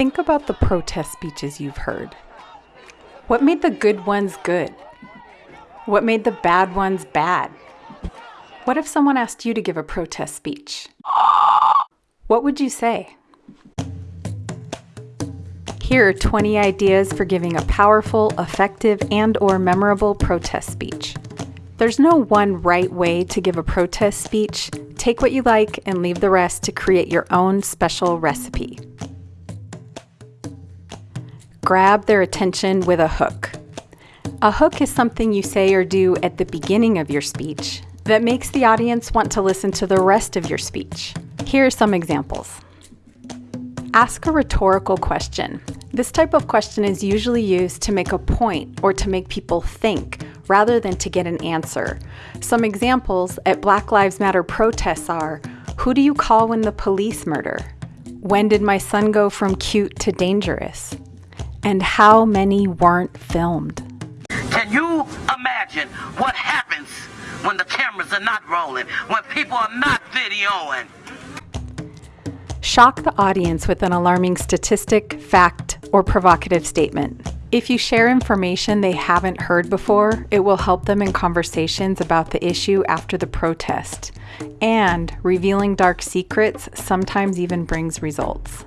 Think about the protest speeches you've heard. What made the good ones good? What made the bad ones bad? What if someone asked you to give a protest speech? What would you say? Here are 20 ideas for giving a powerful, effective, and or memorable protest speech. There's no one right way to give a protest speech. Take what you like and leave the rest to create your own special recipe. Grab their attention with a hook. A hook is something you say or do at the beginning of your speech that makes the audience want to listen to the rest of your speech. Here are some examples. Ask a rhetorical question. This type of question is usually used to make a point or to make people think rather than to get an answer. Some examples at Black Lives Matter protests are Who do you call when the police murder? When did my son go from cute to dangerous? And how many weren't filmed? Can you imagine what happens when the cameras are not rolling, when people are not videoing? Shock the audience with an alarming statistic, fact, or provocative statement. If you share information they haven't heard before, it will help them in conversations about the issue after the protest. And revealing dark secrets sometimes even brings results.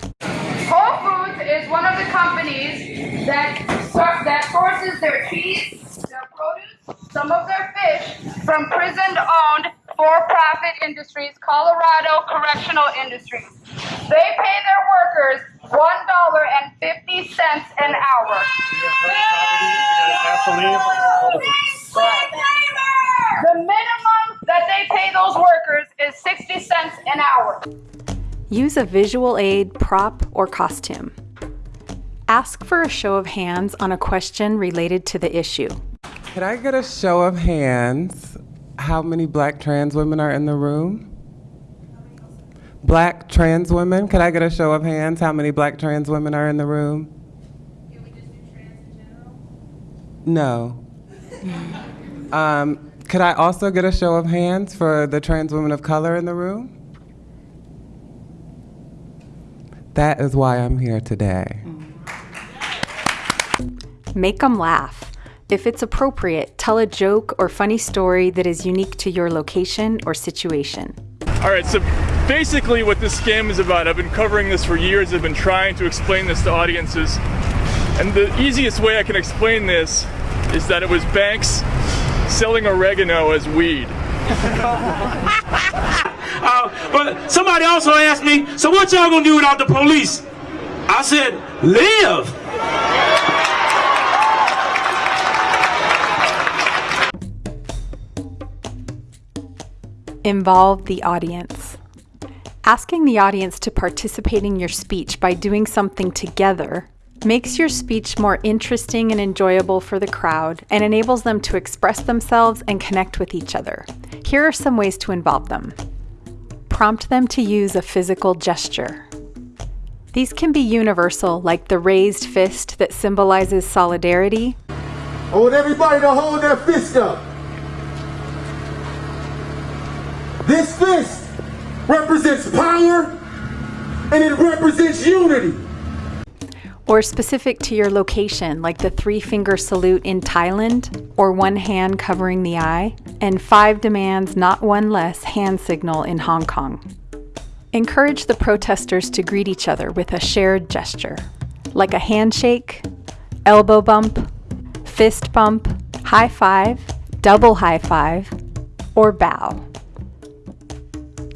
Is one of the companies that, that sources their cheese, their produce, some of their fish from prison owned for profit industries, Colorado Correctional Industries. They pay their workers $1.50 an hour. The minimum that they pay those workers is 60 cents an hour. Use a visual aid, prop, or costume. Ask for a show of hands on a question related to the issue. Could I get a show of hands? How many black trans women are in the room? Black trans women? Could I get a show of hands? How many black trans women are in the room? Can we just do trans in general? No. um, could I also get a show of hands for the trans women of color in the room? That is why I'm here today. Make them laugh. If it's appropriate, tell a joke or funny story that is unique to your location or situation. All right, so basically what this scam is about, I've been covering this for years, I've been trying to explain this to audiences. And the easiest way I can explain this is that it was banks selling oregano as weed. uh, but somebody also asked me, so what y'all gonna do without the police? I said, live. Involve the audience. Asking the audience to participate in your speech by doing something together makes your speech more interesting and enjoyable for the crowd and enables them to express themselves and connect with each other. Here are some ways to involve them. Prompt them to use a physical gesture. These can be universal, like the raised fist that symbolizes solidarity. I want everybody to hold their fist up. This fist represents power and it represents unity. Or specific to your location, like the three finger salute in Thailand, or one hand covering the eye, and five demands, not one less, hand signal in Hong Kong. Encourage the protesters to greet each other with a shared gesture, like a handshake, elbow bump, fist bump, high five, double high five, or bow.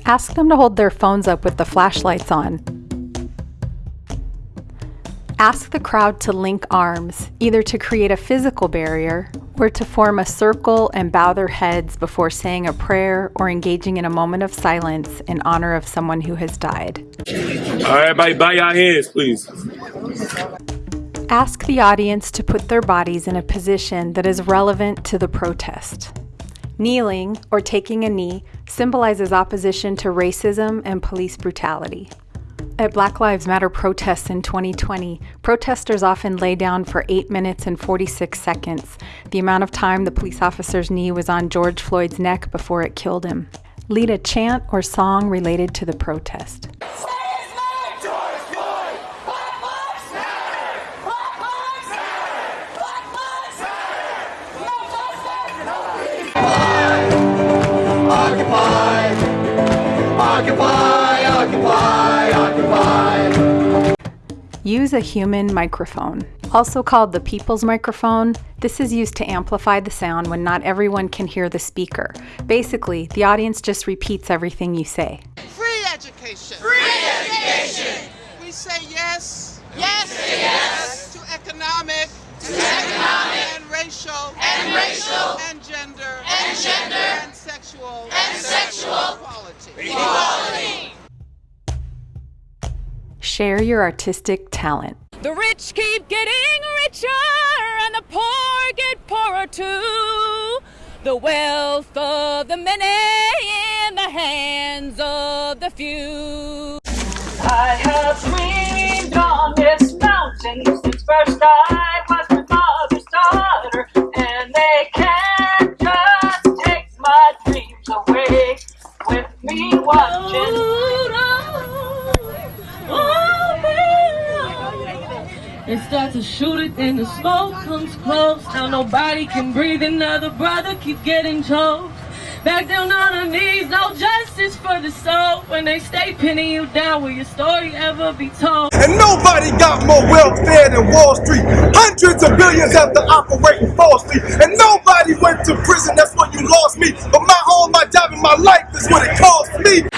Ask them to hold their phones up with the flashlights on. Ask the crowd to link arms, either to create a physical barrier or to form a circle and bow their heads before saying a prayer or engaging in a moment of silence in honor of someone who has died. All right, everybody, bow your heads, please. Ask the audience to put their bodies in a position that is relevant to the protest. Kneeling, or taking a knee, symbolizes opposition to racism and police brutality. At Black Lives Matter protests in 2020, protesters often lay down for 8 minutes and 46 seconds, the amount of time the police officer's knee was on George Floyd's neck before it killed him. Lead a chant or song related to the protest. Occupy, occupy, occupy. Use a human microphone. Also called the people's microphone, this is used to amplify the sound when not everyone can hear the speaker. Basically, the audience just repeats everything you say. Free education. Free education. We say yes. Yes. yes. To economic. To economic. And racial. And racial. And gender. And gender. And sexual. And sexual. Equality. Equality. Share your artistic talent. The rich keep getting richer and the poor get poorer too. The wealth of the many in the hands of the few. I have dreamed on this mountain since first I was my mother's daughter, then the smoke comes close. Now nobody can breathe, another brother keep getting choked. Back down on our knees, no justice for the soul. When they stay pinning you down, will your story ever be told? And nobody got more welfare than Wall Street. Hundreds of billions after operating falsely. And nobody went to prison, that's what you lost me. But my home, my job, and my life is what it cost me.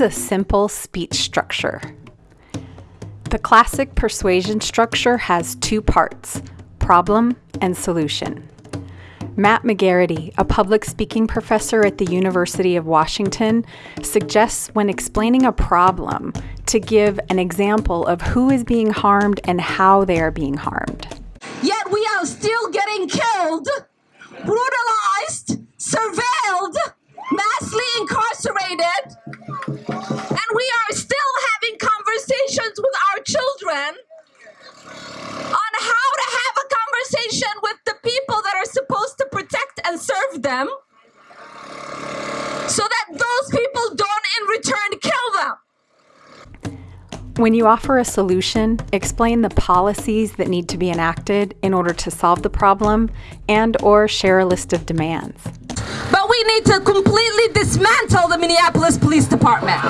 A simple speech structure. The classic persuasion structure has two parts problem and solution. Matt McGarrity, a public speaking professor at the University of Washington, suggests when explaining a problem to give an example of who is being harmed and how they are being harmed. Yet we are still getting killed, brutalized, surveilled, massively incarcerated, and we are still having conversations with our children on how to have a conversation with the people that are supposed to protect and serve them so that those people don't in return kill them. When you offer a solution, explain the policies that need to be enacted in order to solve the problem and or share a list of demands. But we need to completely dismantle the Minneapolis Police Department.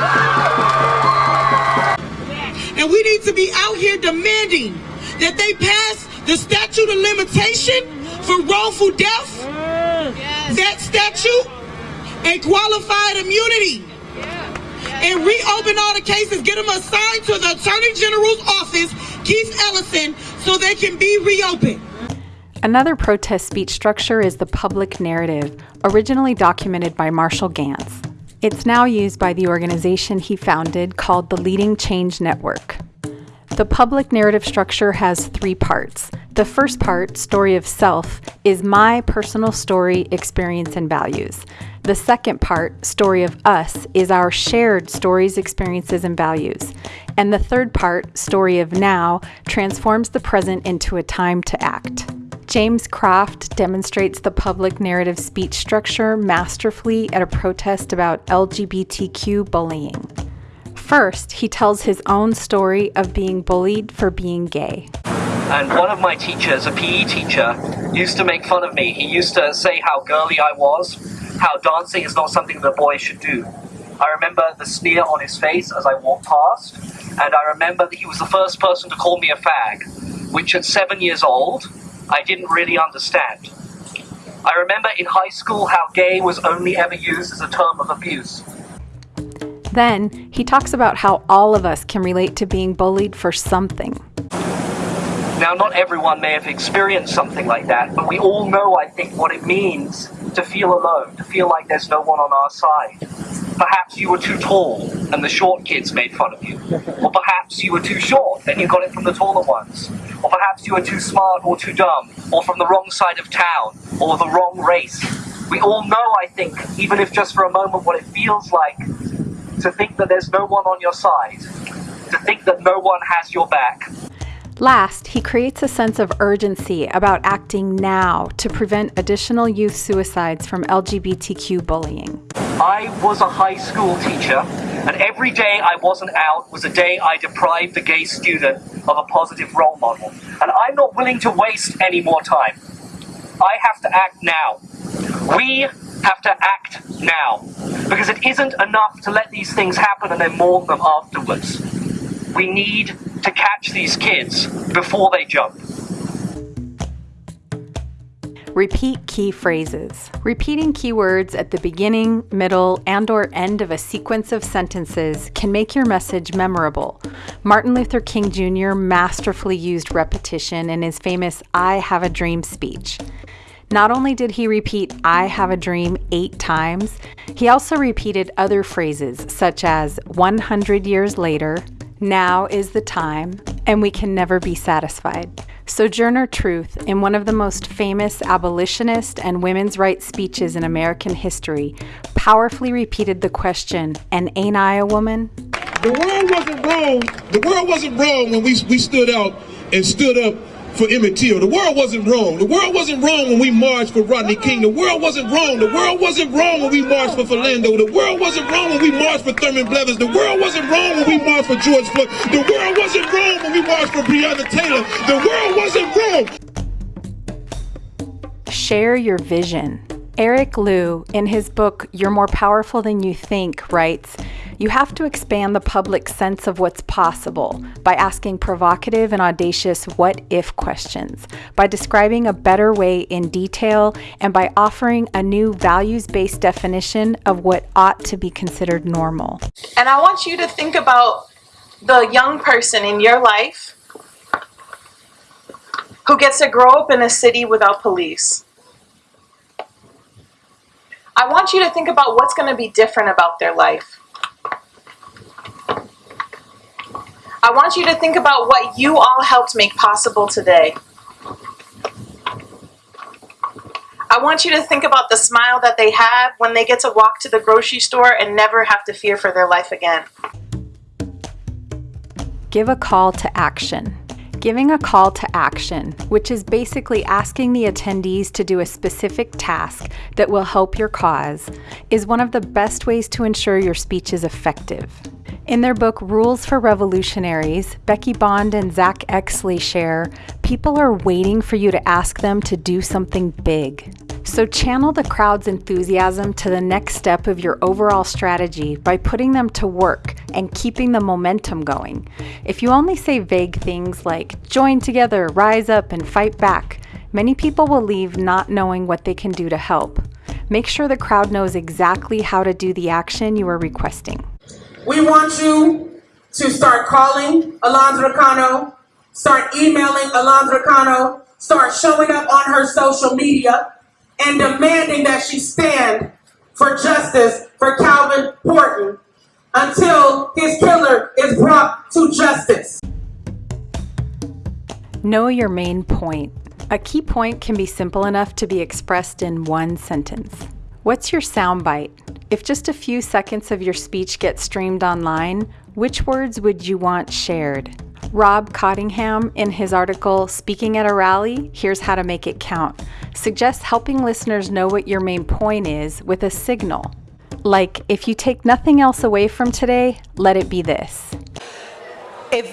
And we need to be out here demanding that they pass the statute of limitation for wrongful death, that statute, and qualified immunity. And reopen all the cases, get them assigned to the Attorney General's office, Keith Ellison, so they can be reopened. Another protest speech structure is the public narrative, originally documented by Marshall Ganz. It's now used by the organization he founded called the Leading Change Network. The public narrative structure has three parts. The first part, Story of Self, is my personal story, experience, and values. The second part, Story of Us, is our shared stories, experiences, and values. And the third part, Story of Now, transforms the present into a time to act. James Croft demonstrates the public narrative speech structure masterfully at a protest about LGBTQ bullying. First, he tells his own story of being bullied for being gay. And one of my teachers, a PE teacher, used to make fun of me. He used to say how girly I was, how dancing is not something that boys should do. I remember the sneer on his face as I walked past, and I remember that he was the first person to call me a fag, which at seven years old, I didn't really understand. I remember in high school how gay was only ever used as a term of abuse. Then, he talks about how all of us can relate to being bullied for something. Now, not everyone may have experienced something like that, but we all know, I think, what it means to feel alone, to feel like there's no one on our side. Perhaps you were too tall and the short kids made fun of you. Or perhaps you were too short and you got it from the taller ones. Or perhaps you were too smart or too dumb, or from the wrong side of town, or the wrong race. We all know, I think, even if just for a moment, what it feels like to think that there's no one on your side, to think that no one has your back. Last, he creates a sense of urgency about acting now to prevent additional youth suicides from LGBTQ bullying. I was a high school teacher, and every day I wasn't out was a day I deprived the gay student of a positive role model. And I'm not willing to waste any more time. I have to act now. We have to act now. Because it isn't enough to let these things happen and then mourn them afterwards. We need to catch these kids before they jump. Repeat key phrases. Repeating keywords at the beginning, middle, and or end of a sequence of sentences can make your message memorable. Martin Luther King Jr. masterfully used repetition in his famous I Have a Dream speech. Not only did he repeat I have a dream 8 times, he also repeated other phrases such as 100 years later, now is the time, and we can never be satisfied. Sojourner Truth, in one of the most famous abolitionist and women's rights speeches in American history, powerfully repeated the question, And ain't I a woman? The world wasn't wrong. The world wasn't wrong when we, we stood out and stood up for Emmett Till. The world wasn't wrong. The world wasn't wrong when we marched for Rodney King. The world wasn't wrong. The world wasn't wrong when we marched for Philando. The world wasn't wrong when we marched for Thurman Blevins. The world wasn't wrong when we marched for George Floyd. The world wasn't wrong when we marched for Breonna Taylor. The world wasn't wrong. Share your vision. Eric Liu, in his book You're More Powerful Than You Think, writes You have to expand the public's sense of what's possible by asking provocative and audacious what if questions, by describing a better way in detail, and by offering a new values based definition of what ought to be considered normal. And I want you to think about the young person in your life who gets to grow up in a city without police. I want you to think about what's going to be different about their life. I want you to think about what you all helped make possible today. I want you to think about the smile that they have when they get to walk to the grocery store and never have to fear for their life again. Give a call to action. Giving a call to action, which is basically asking the attendees to do a specific task that will help your cause, is one of the best ways to ensure your speech is effective. In their book Rules for Revolutionaries, Becky Bond and Zack Exley share people are waiting for you to ask them to do something big. So channel the crowd's enthusiasm to the next step of your overall strategy by putting them to work and keeping the momentum going. If you only say vague things like join together, rise up, and fight back, many people will leave not knowing what they can do to help. Make sure the crowd knows exactly how to do the action you are requesting. We want you to start calling Alondra Cano, start emailing Alondra Cano, start showing up on her social media and demanding that she stand for justice for Calvin Horton until his killer is brought to justice. Know your main point. A key point can be simple enough to be expressed in one sentence. What's your soundbite? If just a few seconds of your speech get streamed online, which words would you want shared? Rob Cottingham, in his article Speaking at a Rally Here's How to Make It Count, suggests helping listeners know what your main point is with a signal. Like, if you take nothing else away from today, let it be this. If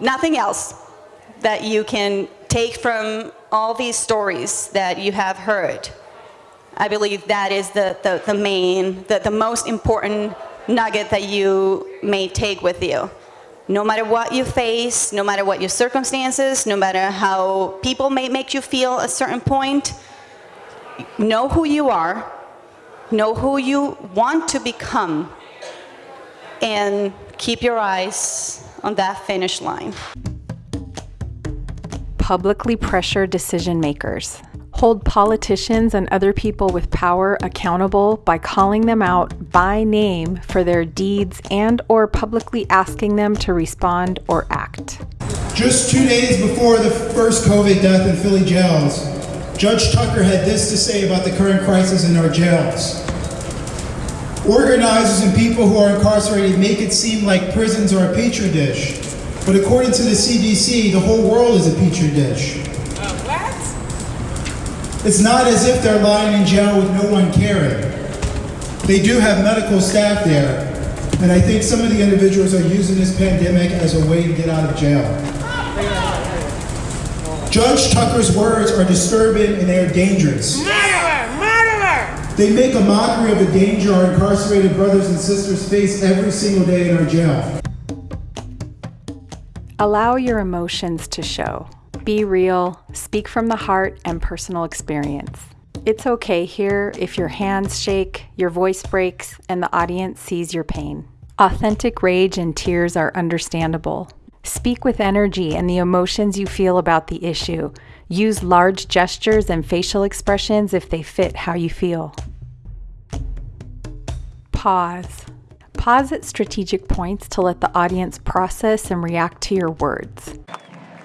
nothing else that you can take from all these stories that you have heard, I believe that is the, the, the main, the, the most important nugget that you may take with you. No matter what you face, no matter what your circumstances, no matter how people may make you feel a certain point, know who you are, know who you want to become, and keep your eyes on that finish line. Publicly pressure decision makers. Hold politicians and other people with power accountable by calling them out by name for their deeds and or publicly asking them to respond or act. Just two days before the first COVID death in Philly jails, Judge Tucker had this to say about the current crisis in our jails. Organizers and people who are incarcerated make it seem like prisons are a petri dish. But according to the CDC, the whole world is a petri dish. It's not as if they're lying in jail with no one caring. They do have medical staff there, and I think some of the individuals are using this pandemic as a way to get out of jail. Judge Tucker's words are disturbing and they are dangerous. Murderer! Murderer! They make a mockery of the danger our incarcerated brothers and sisters face every single day in our jail. Allow your emotions to show. Be real, speak from the heart and personal experience. It's okay here if your hands shake, your voice breaks, and the audience sees your pain. Authentic rage and tears are understandable. Speak with energy and the emotions you feel about the issue. Use large gestures and facial expressions if they fit how you feel. Pause. Pause at strategic points to let the audience process and react to your words.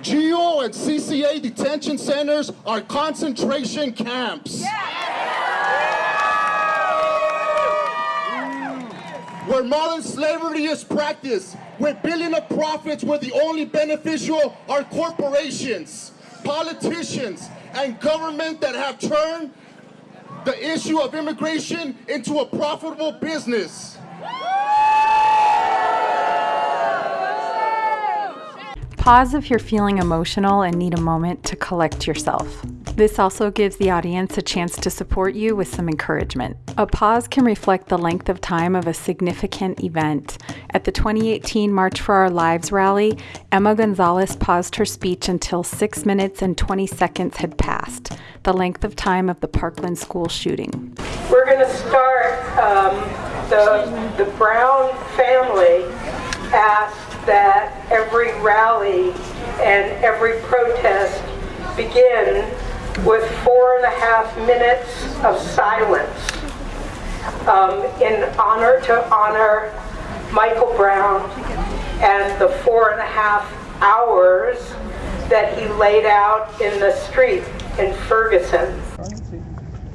GEO and CCA detention centers are concentration camps. Mm. Where modern slavery is practiced, where billion of profits where the only beneficial are corporations, politicians, and government that have turned the issue of immigration into a profitable business. Pause if you're feeling emotional and need a moment to collect yourself. This also gives the audience a chance to support you with some encouragement. A pause can reflect the length of time of a significant event. At the 2018 March for Our Lives rally, Emma Gonzalez paused her speech until 6 minutes and 20 seconds had passed, the length of time of the Parkland school shooting. We're going to start um, the, the Brown family asked that every rally and every protest begin with four and a half minutes of silence um, in honor to honor Michael Brown and the four and a half hours that he laid out in the street in Ferguson.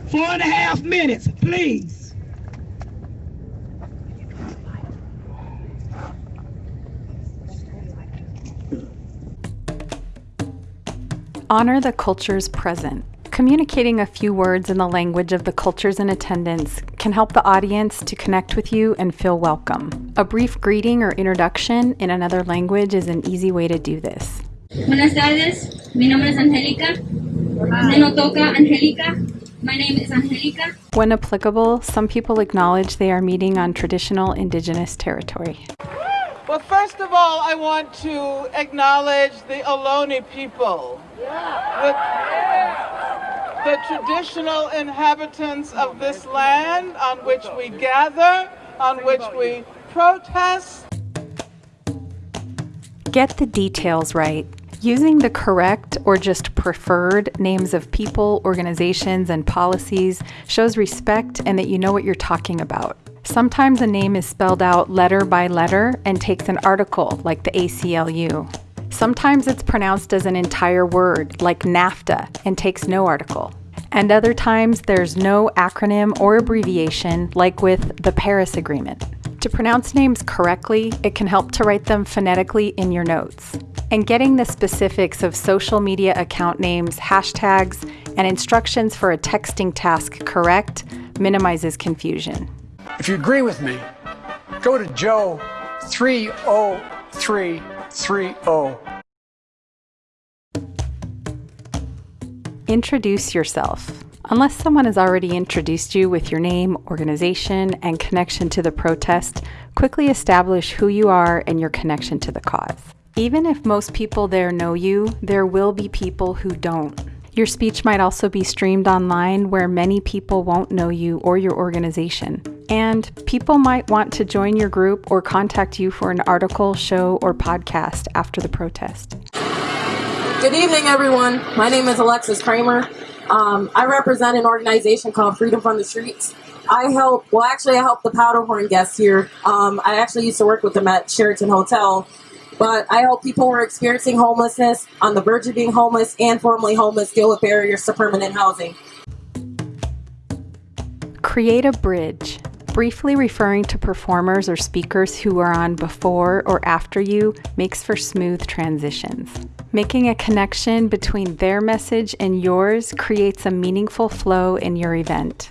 Four and a half minutes, please. Honor the cultures present. Communicating a few words in the language of the cultures in attendance can help the audience to connect with you and feel welcome. A brief greeting or introduction in another language is an easy way to do this. Buenas tardes, mi nombre es Angélica. Me no toca Angélica. My name is Angélica. When applicable, some people acknowledge they are meeting on traditional indigenous territory. Well, first of all, I want to acknowledge the Ohlone people, the, the traditional inhabitants of this land on which we gather, on which we protest. Get the details right. Using the correct or just preferred names of people, organizations, and policies shows respect and that you know what you're talking about. Sometimes a name is spelled out letter by letter and takes an article, like the ACLU. Sometimes it's pronounced as an entire word, like NAFTA, and takes no article. And other times there's no acronym or abbreviation, like with the Paris Agreement. To pronounce names correctly, it can help to write them phonetically in your notes. And getting the specifics of social media account names, hashtags, and instructions for a texting task correct minimizes confusion. If you agree with me, go to Joe 30330. Introduce yourself. Unless someone has already introduced you with your name, organization, and connection to the protest, quickly establish who you are and your connection to the cause. Even if most people there know you, there will be people who don't. Your speech might also be streamed online where many people won't know you or your organization. And people might want to join your group or contact you for an article, show, or podcast after the protest. Good evening, everyone. My name is Alexis Kramer. Um, I represent an organization called Freedom from the Streets. I help, well, actually, I help the Powderhorn guests here. Um, I actually used to work with them at Sheraton Hotel. But I help people who are experiencing homelessness, on the verge of being homeless, and formerly homeless deal with barriers to permanent housing. Create a bridge, briefly referring to performers or speakers who are on before or after you makes for smooth transitions. Making a connection between their message and yours creates a meaningful flow in your event.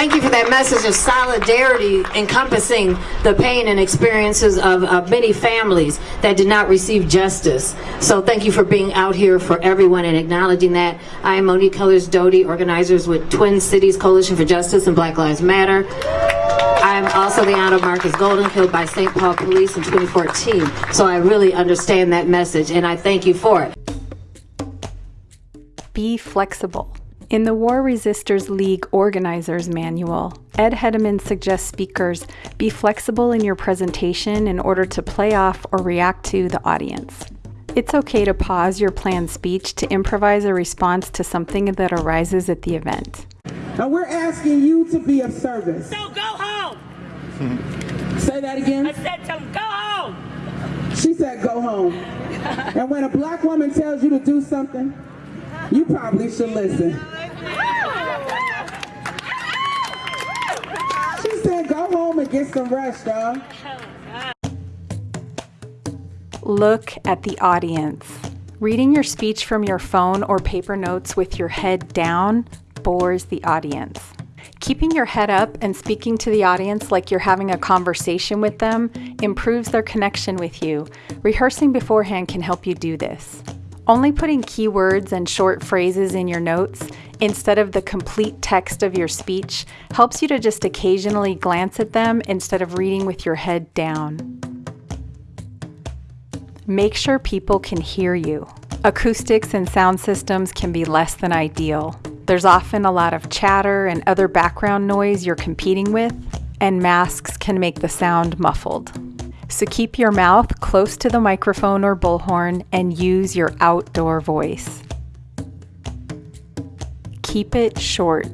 Thank you for that message of solidarity encompassing the pain and experiences of, many families that did not receive justice. So thank you for being out here for everyone and acknowledging that. I am Monique Cullars-Doty, organizers with Twin Cities Coalition for Justice and Black Lives Matter. I am also the aunt of Marcus Golden, killed by St. Paul Police in 2014. So I really understand that message and I thank you for it. Be flexible. In the War Resisters League Organizers Manual, Ed Hedemann suggests speakers be flexible in your presentation in order to play off or react to the audience. It's okay to pause your planned speech to improvise a response to something that arises at the event. Now we're asking you to be of service. So go home! Say that again. I said to him, go home! She said go home. and when a black woman tells you to do something, you probably should listen. Go home and get some rest, dog. Look at the audience. Reading your speech from your phone or paper notes with your head down bores the audience. Keeping your head up and speaking to the audience like you're having a conversation with them improves their connection with you. Rehearsing beforehand can help you do this. Only putting keywords and short phrases in your notes instead of the complete text of your speech helps you to just occasionally glance at them instead of reading with your head down. Make sure people can hear you. Acoustics and sound systems can be less than ideal. There's often a lot of chatter and other background noise you're competing with, and masks can make the sound muffled. So keep your mouth close to the microphone or bullhorn and use your outdoor voice. Keep it short.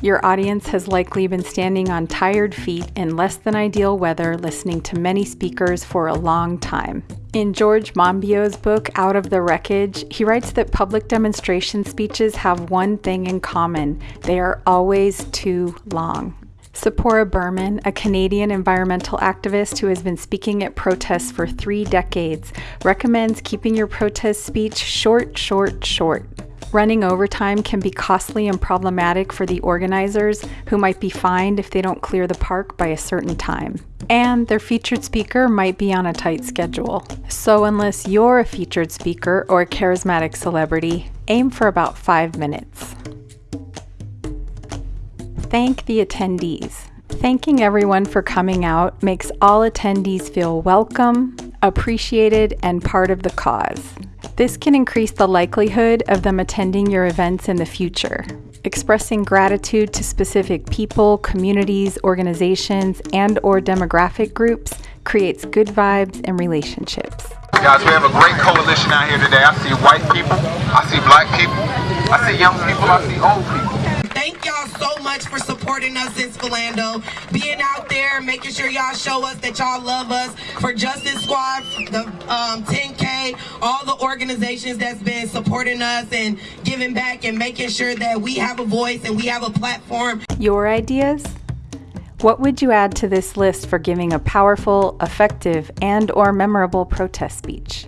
Your audience has likely been standing on tired feet in less than ideal weather listening to many speakers for a long time. In George Monbiot's book, Out of the Wreckage, he writes that public demonstration speeches have one thing in common they are always too long. Tzeporah Berman, a Canadian environmental activist who has been speaking at protests for three decades, recommends keeping your protest speech short, short, short. Running overtime can be costly and problematic for the organizers, who might be fined if they don't clear the park by a certain time. And their featured speaker might be on a tight schedule. So, unless you're a featured speaker or a charismatic celebrity, aim for about five minutes. Thank the attendees. Thanking everyone for coming out makes all attendees feel welcome, appreciated, and part of the cause. This can increase the likelihood of them attending your events in the future. Expressing gratitude to specific people, communities, organizations, and or demographic groups creates good vibes and relationships. Guys, we have a great coalition out here today. I see white people, I see black people, I see young people, I see old people. Much for supporting us in Spilando. Being out there, making sure y'all show us that y'all love us. For Justice Squad, the um, 10K, all the organizations that's been supporting us and giving back and making sure that we have a voice and we have a platform. Your ideas? What would you add to this list for giving a powerful, effective, and or memorable protest speech?